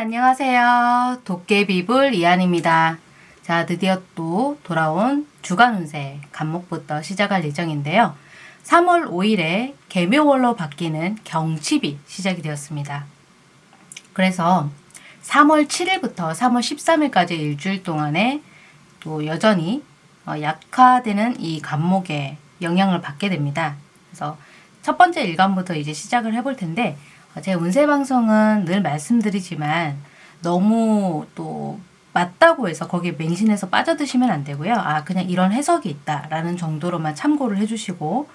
안녕하세요. 도깨비불 이한입니다. 자, 드디어 또 돌아온 주간 운세 간목부터 시작할 예정인데요. 3월 5일에 개묘월로 바뀌는 경칩이 시작이 되었습니다. 그래서 3월 7일부터 3월 13일까지 일주일 동안에 또 여전히 어, 약화되는 이 간목에 영향을 받게 됩니다. 그래서 첫 번째 일간부터 이제 시작을 해볼 텐데 제 운세 방송은 늘 말씀드리지만 너무 또 맞다고 해서 거기에 맹신해서 빠져드시면 안 되고요. 아 그냥 이런 해석이 있다라는 정도로만 참고를 해주시고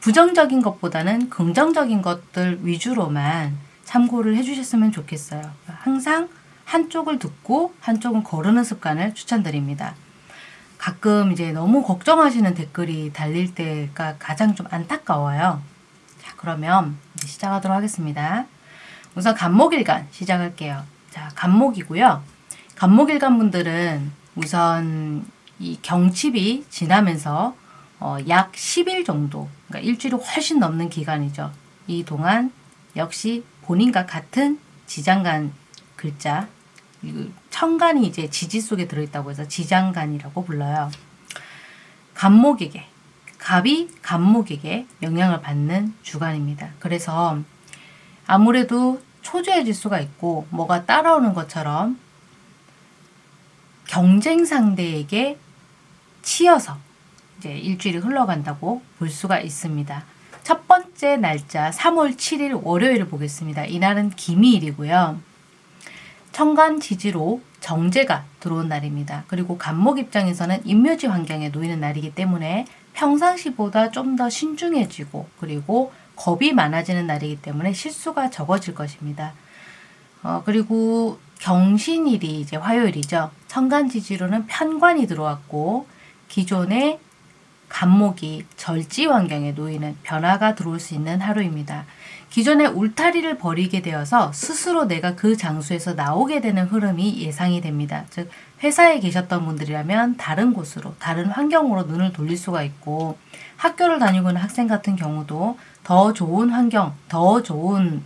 부정적인 것보다는 긍정적인 것들 위주로만 참고를 해주셨으면 좋겠어요. 항상 한쪽을 듣고 한쪽은 거르는 습관을 추천드립니다. 가끔 이제 너무 걱정하시는 댓글이 달릴 때가 가장 좀 안타까워요. 자, 그러면 시작하도록 하겠습니다. 우선 간목일간 시작할게요. 자, 간목이고요. 간목일간 분들은 우선 이 경칩이 지나면서 어, 약 10일 정도, 그러니까 일주일이 훨씬 넘는 기간이죠. 이 동안 역시 본인과 같은 지장간 글자, 청간이 이제 지지 속에 들어있다고 해서 지장간이라고 불러요. 간목에게 갑이 간목에게 영향을 받는 주간입니다. 그래서 아무래도 초조해질 수가 있고 뭐가 따라오는 것처럼 경쟁 상대에게 치여서 이제 일주일이 흘러간다고 볼 수가 있습니다. 첫 번째 날짜 3월 7일 월요일을 보겠습니다. 이날은 기미일이고요. 천간 지지로 정제가 들어온 날입니다. 그리고 간목 입장에서는 임묘지 환경에 놓이는 날이기 때문에 평상시보다 좀 더 신중해지고 그리고 겁이 많아지는 날이기 때문에 실수가 적어질 것입니다. 어, 그리고 경신일이 이제 화요일이죠. 천간지지로는 편관이 들어왔고 기존의 간목이 절지 환경에 놓이는 변화가 들어올 수 있는 하루입니다. 기존의 울타리를 버리게 되어서 스스로 내가 그 장소에서 나오게 되는 흐름이 예상이 됩니다. 즉 회사에 계셨던 분들이라면 다른 곳으로 다른 환경으로 눈을 돌릴 수가 있고 학교를 다니고 있는 학생 같은 경우도 더 좋은 환경, 더 좋은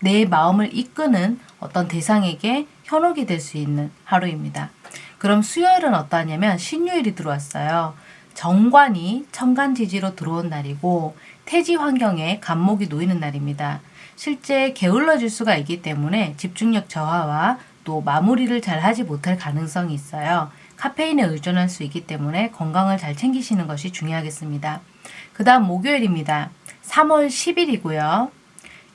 내 마음을 이끄는 어떤 대상에게 현혹이 될 수 있는 하루입니다. 그럼 수요일은 어떠냐면 신유일이 들어왔어요. 정관이 천간지지로 들어온 날이고 태지 환경에 간목이 놓이는 날입니다. 실제 게을러질 수가 있기 때문에 집중력 저하와 또 마무리를 잘 하지 못할 가능성이 있어요. 카페인에 의존할 수 있기 때문에 건강을 잘 챙기시는 것이 중요하겠습니다. 그 다음 목요일입니다. 3월 10일이고요.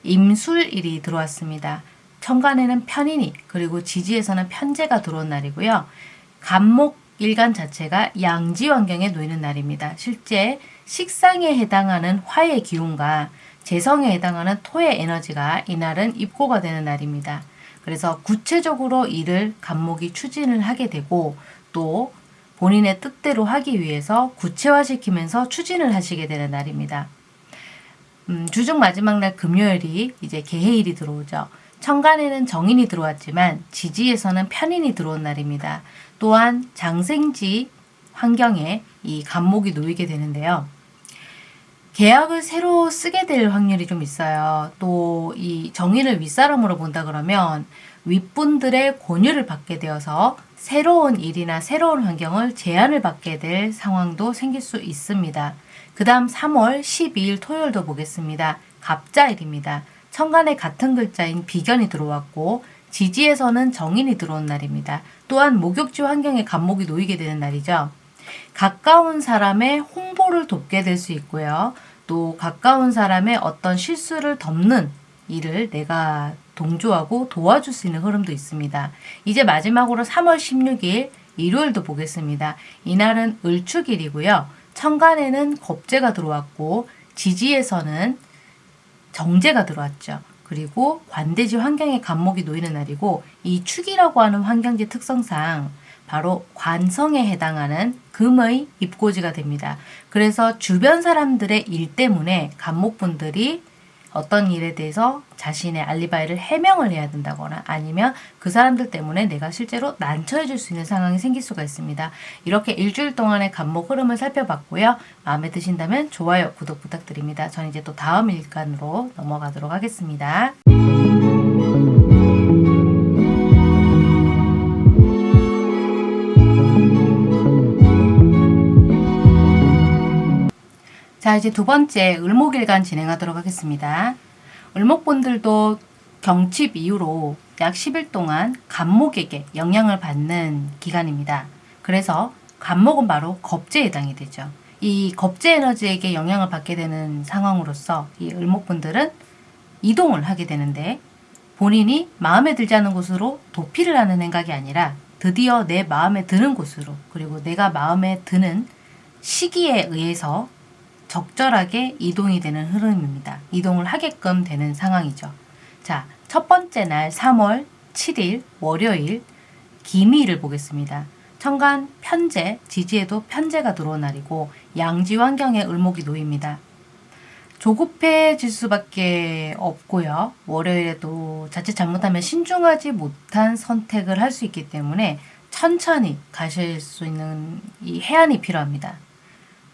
임술일이 들어왔습니다. 천간에는 편인이 그리고 지지에서는 편제가 들어온 날이고요. 간목 일간 자체가 양지 환경에 놓이는 날입니다. 실제 식상에 해당하는 화의 기운과 재성에 해당하는 토의 에너지가 이날은 입고가 되는 날입니다. 그래서 구체적으로 일을 간목이 추진을 하게 되고 또 본인의 뜻대로 하기 위해서 구체화시키면서 추진을 하시게 되는 날입니다. 음, 주중 마지막 날 금요일이 이제 개해일이 들어오죠. 천간에는 정인이 들어왔지만 지지에서는 편인이 들어온 날입니다. 또한 장생지 환경에 이 간목이 놓이게 되는데요. 계약을 새로 쓰게 될 확률이 좀 있어요. 또 이 정의를 윗사람으로 본다 그러면 윗분들의 권유를 받게 되어서 새로운 일이나 새로운 환경을 제안을 받게 될 상황도 생길 수 있습니다. 그 다음 3월 12일 토요일도 보겠습니다. 갑자일입니다. 천간에 같은 글자인 비견이 들어왔고 지지에서는 정인이 들어온 날입니다. 또한 목욕지 환경에 간목이 놓이게 되는 날이죠. 가까운 사람의 홍보를 돕게 될 수 있고요. 또 가까운 사람의 어떤 실수를 덮는 일을 내가 동조하고 도와줄 수 있는 흐름도 있습니다. 이제 마지막으로 3월 16일 일요일도 보겠습니다. 이날은 을축일이고요. 천간에는 겁재가 들어왔고 지지에서는 정제가 들어왔죠. 그리고 관대지 환경에 간목이 놓이는 날이고 이 축이라고 하는 환경지 특성상 바로 관성에 해당하는 금의 입고지가 됩니다. 그래서 주변 사람들의 일 때문에 간목분들이 어떤 일에 대해서 자신의 알리바이를 해명을 해야 된다거나 아니면 그 사람들 때문에 내가 실제로 난처해 줄수 있는 상황이 생길 수가 있습니다. 이렇게 일주일 동안의 간목 흐름을 살펴봤고요. 마음에 드신다면 좋아요, 구독 부탁드립니다. 전 이제 또 다음 일간으로 넘어가도록 하겠습니다. 자, 이제 두 번째 을목일간 진행하도록 하겠습니다. 을목분들도 경칩 이후로 약 10일 동안 간목에게 영향을 받는 기간입니다. 그래서 간목은 바로 겁재에 해당이 되죠. 이 겁재 에너지에게 영향을 받게 되는 상황으로서 이 을목분들은 이동을 하게 되는데 본인이 마음에 들지 않는 곳으로 도피를 하는 생각이 아니라 드디어 내 마음에 드는 곳으로 그리고 내가 마음에 드는 시기에 의해서 적절하게 이동이 되는 흐름입니다. 이동을 하게끔 되는 상황이죠. 자, 첫 번째 날 3월 7일 월요일 기미를 보겠습니다. 천간 편제, 지지에도 편제가 들어온 날이고 양지 환경에 을목이 놓입니다. 조급해질 수밖에 없고요. 월요일에도 자칫 잘못하면 신중하지 못한 선택을 할 수 있기 때문에 천천히 가실 수 있는 이 해안이 필요합니다.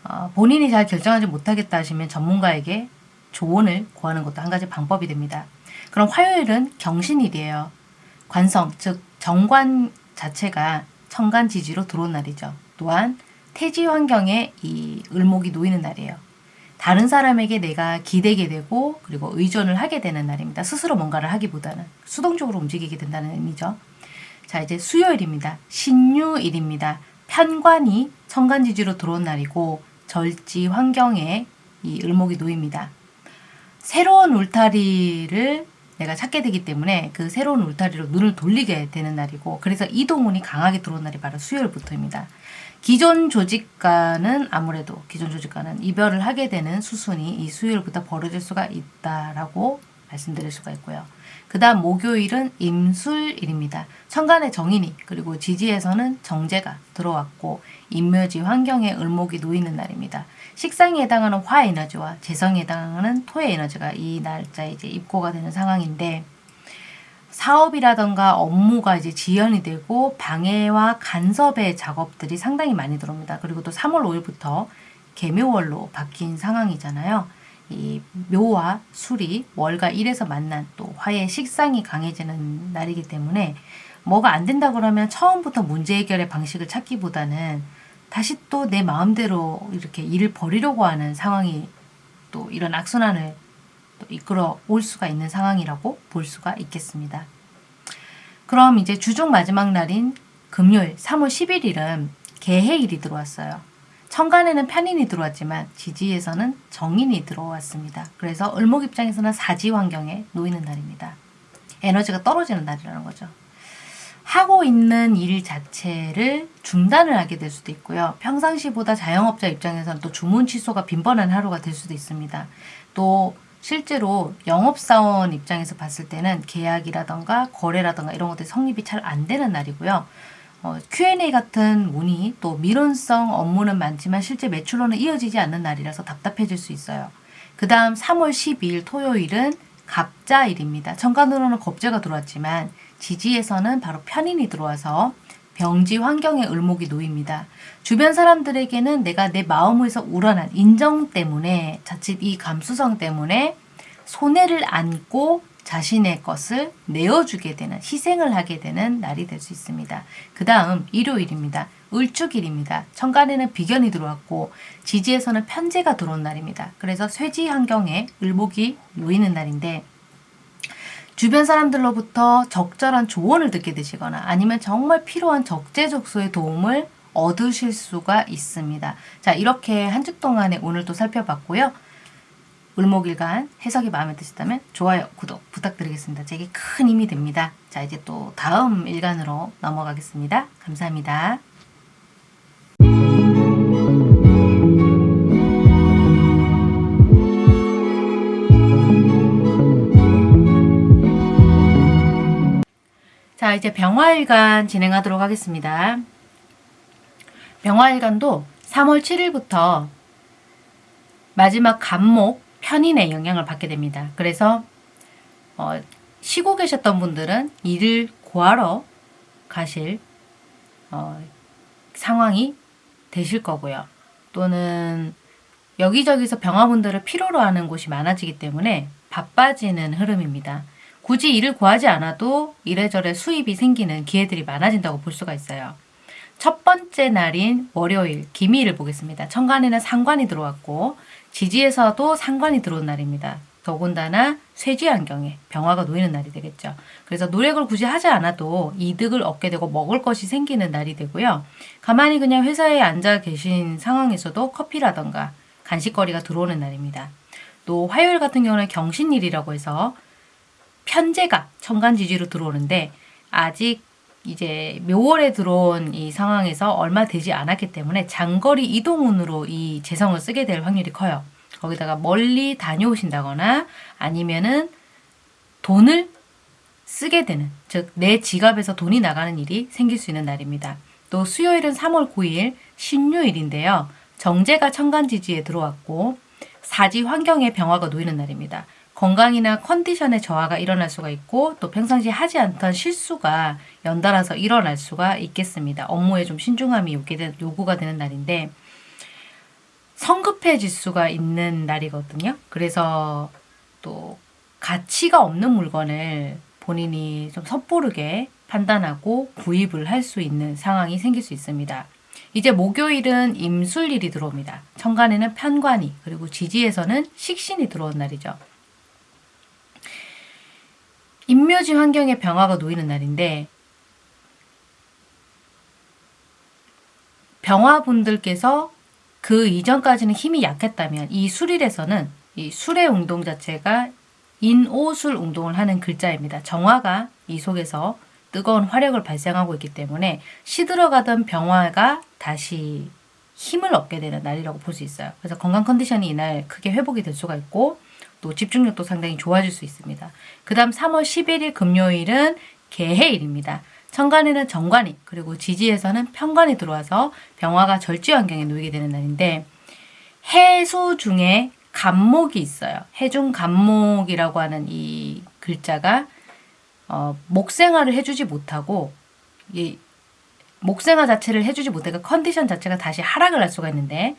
어, 본인이 잘 결정하지 못하겠다 하시면 전문가에게 조언을 구하는 것도 한 가지 방법이 됩니다. 그럼 화요일은 경신일이에요. 관성, 즉 정관 자체가 천간 지지로 들어온 날이죠. 또한 태지 환경에 이 을목이 놓이는 날이에요. 다른 사람에게 내가 기대게 되고 그리고 의존을 하게 되는 날입니다. 스스로 뭔가를 하기보다는 수동적으로 움직이게 된다는 의미죠. 자 이제 수요일입니다. 신유일입니다. 편관이 천간지지로 들어온 날이고 절지 환경에 이 을목이 놓입니다. 새로운 울타리를 내가 찾게 되기 때문에 그 새로운 울타리로 눈을 돌리게 되는 날이고 그래서 이동운이 강하게 들어온 날이 바로 수요일부터입니다. 기존 조직과는 아무래도 기존 조직과는 이별을 하게 되는 수순이 이 수요일부터 벌어질 수가 있다라고 말씀드릴 수가 있고요. 그 다음 목요일은 임술일입니다. 천간의 정인이 그리고 지지에서는 정제가 들어왔고 인묘지 환경에 을목이 놓이는 날입니다. 식상에 해당하는 화 에너지와 재성에 해당하는 토의 에너지가 이 날짜에 이제 입고가 되는 상황인데 사업이라던가 업무가 이제 지연이 되고 방해와 간섭의 작업들이 상당히 많이 들어옵니다. 그리고 또 3월 5일부터 개묘월로 바뀐 상황이잖아요. 이 묘와 술이 월과 일에서 만난 또 화의 식상이 강해지는 날이기 때문에 뭐가 안 된다 그러면 처음부터 문제 해결의 방식을 찾기보다는 다시 또 내 마음대로 이렇게 일을 벌이려고 하는 상황이 또 이런 악순환을 또 이끌어 올 수가 있는 상황이라고 볼 수가 있겠습니다. 그럼 이제 주중 마지막 날인 금요일 3월 11일은 개해일이 들어왔어요. 천간에는 편인이 들어왔지만 지지에서는 정인이 들어왔습니다. 그래서 을목 입장에서는 사지 환경에 놓이는 날입니다. 에너지가 떨어지는 날이라는 거죠. 하고 있는 일 자체를 중단을 하게 될 수도 있고요. 평상시보다 자영업자 입장에서는 또 주문 취소가 빈번한 하루가 될 수도 있습니다. 또 실제로 영업사원 입장에서 봤을 때는 계약이라던가 거래라던가 이런 것들이 성립이 잘 안 되는 날이고요. 어, Q&A 같은 문의 또 미론성 업무는 많지만 실제 매출로는 이어지지 않는 날이라서 답답해질 수 있어요. 그 다음 3월 12일 토요일은 갑자일입니다. 천간으로는 겁재가 들어왔지만 지지에서는 바로 편인이 들어와서 병지 환경에 을목이 놓입니다. 주변 사람들에게는 내가 내 마음에서 우러난 인정 때문에 자칫 이 감수성 때문에 손해를 안고 자신의 것을 내어주게 되는 희생을 하게 되는 날이 될 수 있습니다. 그 다음 일요일입니다. 을축일입니다. 천간에는 비견이 들어왔고 지지에서는 편제가 들어온 날입니다. 그래서 쇠지 환경에 을목이 놓이는 날인데 주변 사람들로부터 적절한 조언을 듣게 되시거나 아니면 정말 필요한 적재적소의 도움을 얻으실 수가 있습니다. 자 이렇게 한 주 동안에 오늘도 살펴봤고요. 을목일간 해석이 마음에 드셨다면 좋아요, 구독 부탁드리겠습니다. 제게 큰 힘이 됩니다. 자 이제 또 다음 일간으로 넘어가겠습니다. 감사합니다. 자 이제 병화일간 진행하도록 하겠습니다. 병화일간도 3월 7일부터 마지막 간목 편인의 영향을 받게 됩니다. 그래서 어, 쉬고 계셨던 분들은 일을 구하러 가실 어, 상황이 되실 거고요. 또는 여기저기서 병화분들을 필요로 하는 곳이 많아지기 때문에 바빠지는 흐름입니다. 굳이 일을 구하지 않아도 이래저래 수입이 생기는 기회들이 많아진다고 볼 수가 있어요. 첫 번째 날인 월요일 기미를 보겠습니다. 천간에는 상관이 들어왔고 지지에서도 상관이 들어온 날입니다. 더군다나 쇠지 환경에 병화가 놓이는 날이 되겠죠. 그래서 노력을 굳이 하지 않아도 이득을 얻게 되고 먹을 것이 생기는 날이 되고요. 가만히 그냥 회사에 앉아 계신 상황에서도 커피라던가 간식거리가 들어오는 날입니다. 또 화요일 같은 경우는 경신일이라고 해서 편제가 천간지지로 들어오는데 아직 이제 묘월에 들어온 이 상황에서 얼마 되지 않았기 때문에 장거리 이동운으로 이 재성을 쓰게 될 확률이 커요. 거기다가 멀리 다녀오신다거나 아니면은 돈을 쓰게 되는, 즉, 내 지갑에서 돈이 나가는 일이 생길 수 있는 날입니다. 또 수요일은 3월 9일 신유일인데요. 정제가 천간지지에 들어왔고, 사지 환경에 병화가 놓이는 날입니다. 건강이나 컨디션의 저하가 일어날 수가 있고 또 평상시 하지 않던 실수가 연달아서 일어날 수가 있겠습니다. 업무에 좀 신중함이 요구가 되는 날인데 성급해질 수가 있는 날이거든요. 그래서 또 가치가 없는 물건을 본인이 좀 섣부르게 판단하고 구입을 할 수 있는 상황이 생길 수 있습니다. 이제 목요일은 임술일이 들어옵니다. 천간에는 편관이 그리고 지지에서는 식신이 들어온 날이죠. 인묘지 환경에 병화가 놓이는 날인데 병화분들께서 그 이전까지는 힘이 약했다면 이 술일에서는 이 술의 운동 자체가 인오술 운동을 하는 글자입니다. 정화가 이 속에서 뜨거운 화력을 발생하고 있기 때문에 시들어가던 병화가 다시 힘을 얻게 되는 날이라고 볼 수 있어요. 그래서 건강 컨디션이 이날 크게 회복이 될 수가 있고 또 집중력도 상당히 좋아질 수 있습니다. 그 다음 3월 11일 금요일은 개해일입니다. 천간에는 정관이 그리고 지지에서는 편관이 들어와서 병화가 절지 환경에 놓이게 되는 날인데 해수 중에 간목이 있어요. 해중 간목이라고 하는 이 글자가 어, 목생활을 해주지 못하고 이 목생활 자체를 해주지 못하니까 컨디션 자체가 다시 하락을 할 수가 있는데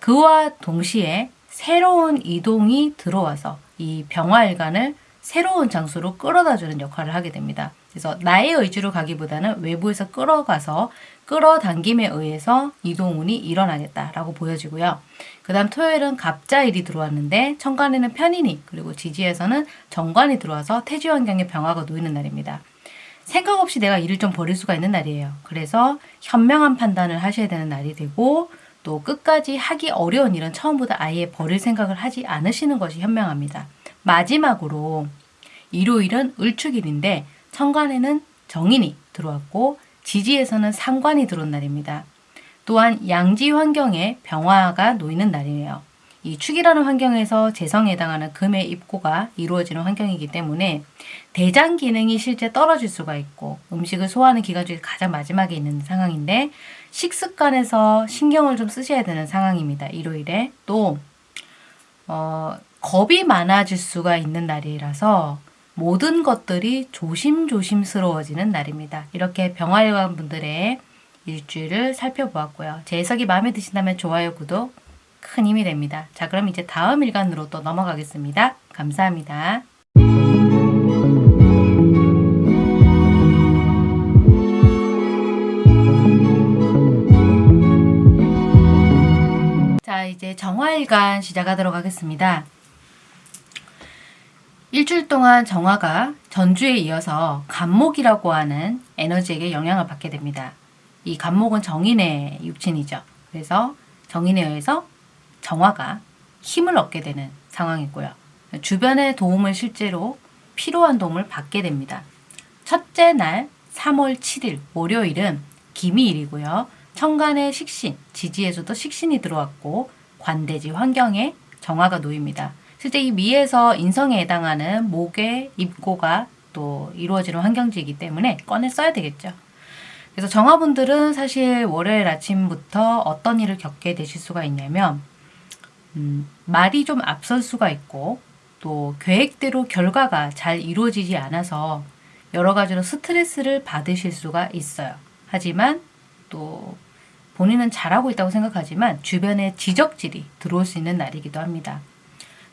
그와 동시에 새로운 이동이 들어와서 이 병화일관을 새로운 장소로 끌어다 주는 역할을 하게 됩니다. 그래서 나의 의지로 가기보다는 외부에서 끌어가서 끌어당김에 의해서 이동운이 일어나겠다라고 보여지고요. 그 다음 토요일은 갑자일이 들어왔는데 천간에는 편인이 그리고 지지에서는 정관이 들어와서 태지 환경에 병화가 놓이는 날입니다. 생각 없이 내가 일을 좀 버릴 수가 있는 날이에요. 그래서 현명한 판단을 하셔야 되는 날이 되고 또 끝까지 하기 어려운 일은 처음보다 아예 버릴 생각을 하지 않으시는 것이 현명합니다. 마지막으로 일요일은 을축일인데 천간에는 정인이 들어왔고 지지에서는 상관이 들어온 날입니다. 또한 양지 환경에 병화가 놓이는 날이에요. 이 축이라는 환경에서 재성에 해당하는 금의 입고가 이루어지는 환경이기 때문에 대장 기능이 실제 떨어질 수가 있고 음식을 소화하는 기간 중에 가장 마지막에 있는 상황인데 식습관에서 신경을 좀 쓰셔야 되는 상황입니다. 일요일에 또 어, 겁이 많아질 수가 있는 날이라서 모든 것들이 조심조심스러워지는 날입니다. 이렇게 병화일관 분들의 일주일을 살펴보았고요. 제 해석이 마음에 드신다면 좋아요, 구독 큰 힘이 됩니다. 자, 그럼 이제 다음 일간으로 또 넘어가겠습니다. 감사합니다. 4일간 시작하도록 하겠습니다. 일주일 동안 정화가 전주에 이어서 간목이라고 하는 에너지에게 영향을 받게 됩니다. 이 간목은 정인의 육친이죠. 그래서 정인에 의해서 정화가 힘을 얻게 되는 상황이고요. 주변의 도움을 실제로 필요한 도움을 받게 됩니다. 첫째 날 3월 7일 월요일은 기미일이고요. 천간의 식신, 지지에서도 식신이 들어왔고 관대지 환경에 정화가 놓입니다. 실제 이 미에서 인성에 해당하는 목의 입고가 또 이루어지는 환경지이기 때문에 꺼내 써야 되겠죠. 그래서 정화분들은 사실 월요일 아침부터 어떤 일을 겪게 되실 수가 있냐면 음, 말이 좀 앞설 수가 있고 또 계획대로 결과가 잘 이루어지지 않아서 여러 가지로 스트레스를 받으실 수가 있어요. 하지만 또 본인은 잘하고 있다고 생각하지만 주변에 지적질이 들어올 수 있는 날이기도 합니다.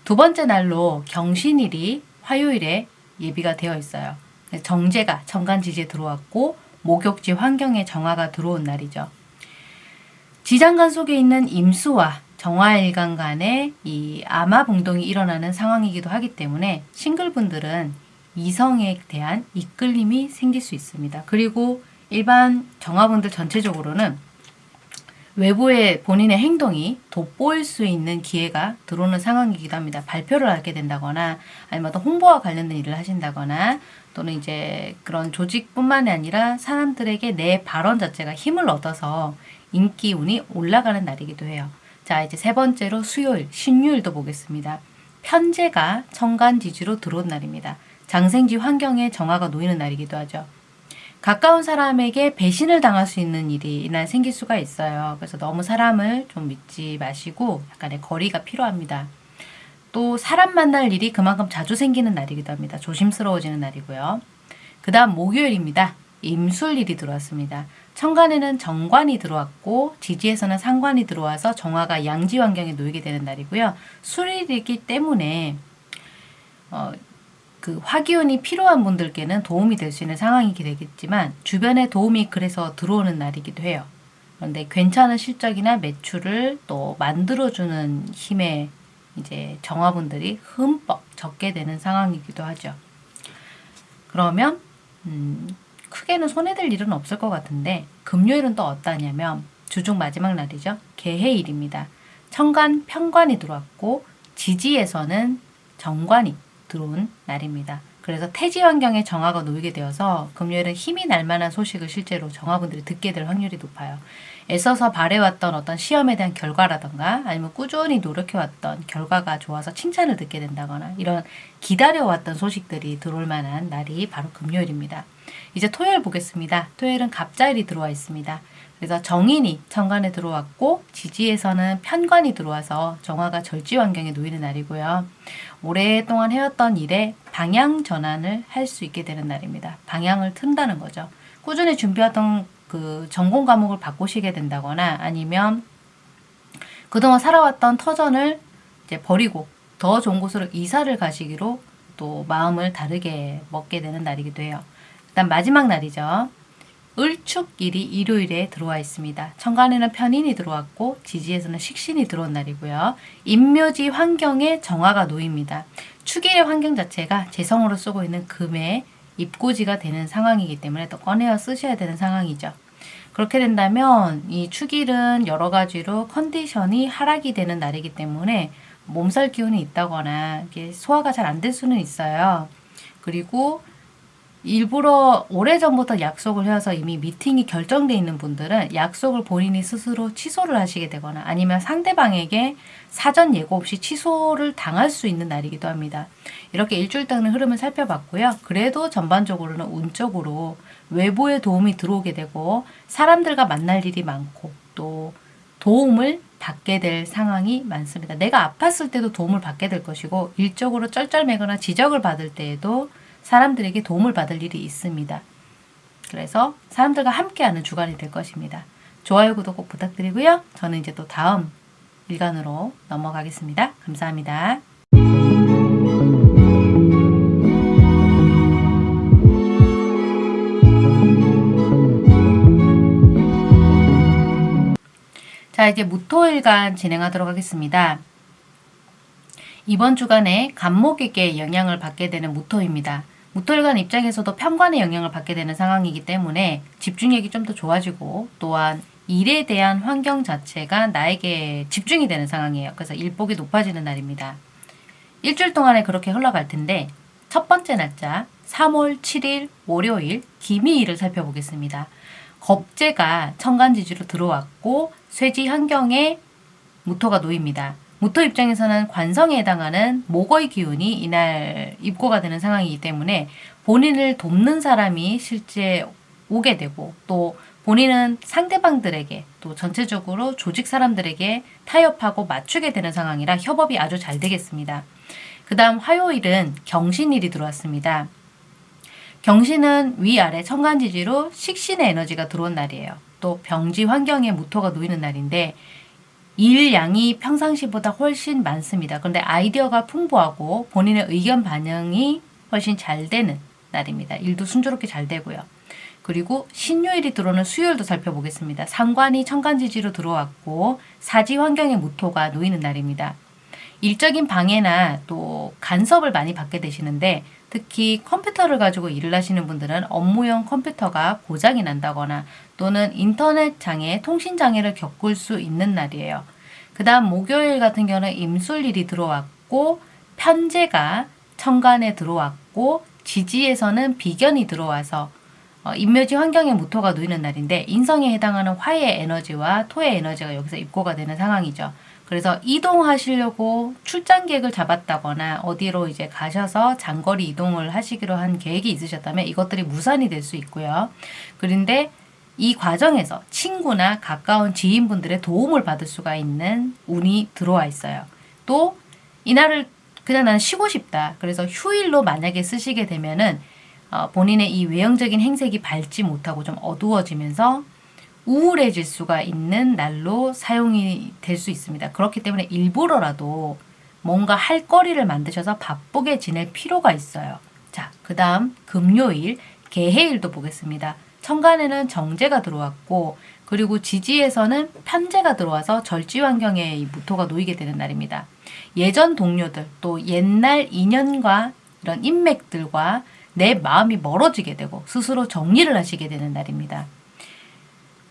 두 번째 날로 경신일이 화요일에 예비가 되어 있어요. 정제가 정간지지에 들어왔고 목욕지 환경에 정화가 들어온 날이죠. 지장간 속에 있는 임수와 정화일간 간에 이 암화봉동이 일어나는 상황이기도 하기 때문에 싱글분들은 이성에 대한 이끌림이 생길 수 있습니다. 그리고 일반 정화분들 전체적으로는 외부의 본인의 행동이 돋보일 수 있는 기회가 들어오는 상황이기도 합니다. 발표를 하게 된다거나 아니면 어떤 홍보와 관련된 일을 하신다거나 또는 이제 그런 조직뿐만이 아니라 사람들에게 내 발언 자체가 힘을 얻어서 인기 운이 올라가는 날이기도 해요. 자, 이제 세 번째로 수요일, 신유일도 보겠습니다. 편제가 천간지지로 들어온 날입니다. 장생지 환경에 정화가 놓이는 날이기도 하죠. 가까운 사람에게 배신을 당할 수 있는 일이 이날 생길 수가 있어요. 그래서 너무 사람을 좀 믿지 마시고 약간의 거리가 필요합니다. 또 사람 만날 일이 그만큼 자주 생기는 날이기도 합니다. 조심스러워지는 날이고요. 그 다음 목요일입니다. 임술일이 들어왔습니다. 천간에는 정관이 들어왔고 지지에서는 상관이 들어와서 정화가 양지 환경에 놓이게 되는 날이고요. 술일이기 때문에 어, 그 화기운이 필요한 분들께는 도움이 될 수 있는 상황이 되겠지만 주변에 도움이 그래서 들어오는 날이기도 해요. 그런데 괜찮은 실적이나 매출을 또 만들어주는 힘의 이제 정화분들이 흠뻑 적게 되는 상황이기도 하죠. 그러면 음, 크게는 손해될 일은 없을 것 같은데 금요일은 또 어떠냐면 주중 마지막 날이죠. 개해일입니다. 천간 편관이 들어왔고 지지에서는 정관이 들어온 날입니다. 그래서 태지 환경에 정화가 놓이게 되어서 금요일은 힘이 날 만한 소식을 실제로 정화분들이 듣게 될 확률이 높아요. 애써서 바래왔던 어떤 시험에 대한 결과라던가 아니면 꾸준히 노력해왔던 결과가 좋아서 칭찬을 듣게 된다거나 이런 기다려왔던 소식들이 들어올 만한 날이 바로 금요일입니다. 이제 토요일 보겠습니다. 토요일은 갑자일이 들어와 있습니다. 그래서 정인이 천간에 들어왔고 지지에서는 편관이 들어와서 정화가 절지 환경에 놓이는 날이고요. 오랫동안 해왔던 일에 방향 전환을 할 수 있게 되는 날입니다. 방향을 튼다는 거죠. 꾸준히 준비하던 그 전공 과목을 바꾸시게 된다거나 아니면 그동안 살아왔던 터전을 이제 버리고 더 좋은 곳으로 이사를 가시기로 또 마음을 다르게 먹게 되는 날이기도 해요. 일단 마지막 날이죠. 을축일이 일요일에 들어와 있습니다. 천간에는 편인이 들어왔고 지지에서는 식신이 들어온 날이고요. 인묘지 환경에 정화가 놓입니다. 축일의 환경 자체가 재성으로 쓰고 있는 금의 입고지가 되는 상황이기 때문에 또 꺼내어 쓰셔야 되는 상황이죠. 그렇게 된다면 이 축일은 여러 가지로 컨디션이 하락이 되는 날이기 때문에 몸살 기운이 있다거나 소화가 잘 안 될 수는 있어요. 그리고 일부러 오래전부터 약속을 해서 이미 미팅이 결정돼 있는 분들은 약속을 본인이 스스로 취소를 하시게 되거나 아니면 상대방에게 사전 예고 없이 취소를 당할 수 있는 날이기도 합니다. 이렇게 일주일 동안 흐름을 살펴봤고요. 그래도 전반적으로는 운적으로 외부의 도움이 들어오게 되고 사람들과 만날 일이 많고 또 도움을 받게 될 상황이 많습니다. 내가 아팠을 때도 도움을 받게 될 것이고 일적으로 쩔쩔매거나 지적을 받을 때에도 사람들에게 도움을 받을 일이 있습니다. 그래서 사람들과 함께하는 주간이 될 것입니다. 좋아요, 구독 꼭 부탁드리고요. 저는 이제 또 다음 일간으로 넘어가겠습니다. 감사합니다. 자, 이제 무토일간 진행하도록 하겠습니다. 이번 주간에 간목에게 영향을 받게 되는 무토입니다. 무토일간 입장에서도 편관의 영향을 받게 되는 상황이기 때문에 집중력이 좀 더 좋아지고 또한 일에 대한 환경 자체가 나에게 집중이 되는 상황이에요. 그래서 일복이 높아지는 날입니다. 일주일 동안에 그렇게 흘러갈 텐데 첫 번째 날짜 3월 7일 월요일 기미일을 살펴보겠습니다. 겁재가 천간지지로 들어왔고 쇠지 환경에 무토가 놓입니다. 무토 입장에서는 관성에 해당하는 목의 기운이 이날 입고가 되는 상황이기 때문에 본인을 돕는 사람이 실제 오게 되고 또 본인은 상대방들에게 또 전체적으로 조직 사람들에게 타협하고 맞추게 되는 상황이라 협업이 아주 잘 되겠습니다. 그 다음 화요일은 경신일이 들어왔습니다. 경신은 위아래 천간지지로 식신의 에너지가 들어온 날이에요. 또 병지 환경에 무토가 놓이는 날인데 일 양이 평상시보다 훨씬 많습니다. 그런데 아이디어가 풍부하고 본인의 의견 반영이 훨씬 잘 되는 날입니다. 일도 순조롭게 잘 되고요. 그리고 신유일이 들어오는 수요일도 살펴보겠습니다. 상관이 천간지지로 들어왔고 사지 환경의 무토가 놓이는 날입니다. 일적인 방해나 또 간섭을 많이 받게 되시는데 특히 컴퓨터를 가지고 일을 하시는 분들은 업무용 컴퓨터가 고장이 난다거나 또는 인터넷 장애, 통신 장애를 겪을 수 있는 날이에요. 그 다음 목요일 같은 경우는 임술일이 들어왔고 편제가 천간에 들어왔고 지지에서는 비견이 들어와서 어, 인묘지 환경의 무토가 놓이는 날인데 인성에 해당하는 화의 에너지와 토의 에너지가 여기서 입고가 되는 상황이죠. 그래서 이동하시려고 출장 계획을 잡았다거나 어디로 이제 가셔서 장거리 이동을 하시기로 한 계획이 있으셨다면 이것들이 무산이 될 수 있고요. 그런데 이 과정에서 친구나 가까운 지인분들의 도움을 받을 수가 있는 운이 들어와 있어요. 또 이날을 그냥 나는 쉬고 싶다. 그래서 휴일로 만약에 쓰시게 되면은 어, 본인의 이 외형적인 행색이 밝지 못하고 좀 어두워지면서 우울해질 수가 있는 날로 사용이 될 수 있습니다. 그렇기 때문에 일부러라도 뭔가 할 거리를 만드셔서 바쁘게 지낼 필요가 있어요. 자, 그 다음 금요일 개해일도 보겠습니다. 천간에는 정제가 들어왔고 그리고 지지에서는 편제가 들어와서 절지 환경에 이 무토가 놓이게 되는 날입니다. 예전 동료들 또 옛날 인연과 이런 인맥들과 내 마음이 멀어지게 되고 스스로 정리를 하시게 되는 날입니다.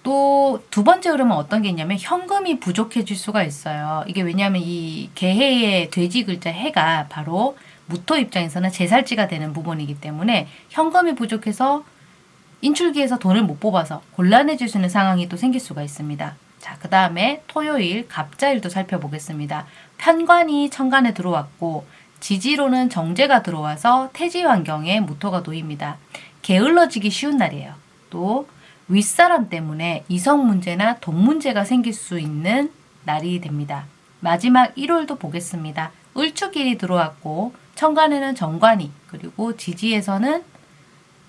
또 두 번째 흐름은 어떤 게 있냐면 현금이 부족해질 수가 있어요. 이게 왜냐하면 이 개해의 돼지 글자 해가 바로 무토 입장에서는 제살지가 되는 부분이기 때문에 현금이 부족해서 인출기에서 돈을 못 뽑아서 곤란해질 수 있는 상황이 또 생길 수가 있습니다. 자, 그 다음에 토요일 갑자일도 살펴보겠습니다. 편관이 천간에 들어왔고 지지로는 정제가 들어와서 태지 환경에 무토가 놓입니다. 게을러지기 쉬운 날이에요. 또 윗사람 때문에 이성 문제나 돈 문제가 생길 수 있는 날이 됩니다. 마지막 1월도 보겠습니다. 을축일이 들어왔고 천간에는 정관이 그리고 지지에서는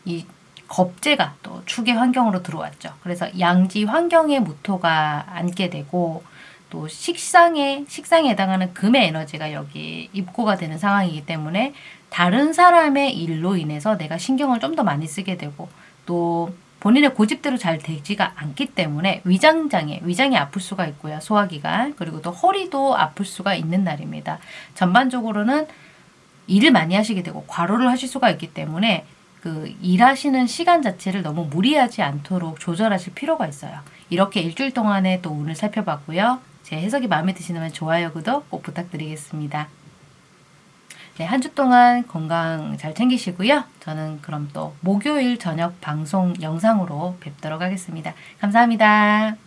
이 겁재가 또 축의 환경으로 들어왔죠. 그래서 양지 환경에 무토가 앉게 되고 또 식상에 식상에 해당하는 금의 에너지가 여기 입고가 되는 상황이기 때문에 다른 사람의 일로 인해서 내가 신경을 좀 더 많이 쓰게 되고 또 본인의 고집대로 잘 되지가 않기 때문에 위장장애, 위장이 아플 수가 있고요. 소화기관 그리고 또 허리도 아플 수가 있는 날입니다. 전반적으로는 일을 많이 하시게 되고 과로를 하실 수가 있기 때문에 그 일하시는 시간 자체를 너무 무리하지 않도록 조절하실 필요가 있어요. 이렇게 일주일 동안의 또 운을 살펴봤고요. 제 해석이 마음에 드시면 좋아요, 구독 꼭 부탁드리겠습니다. 네, 한 주 동안 건강 잘 챙기시고요. 저는 그럼 또 목요일 저녁 방송 영상으로 뵙도록 하겠습니다. 감사합니다.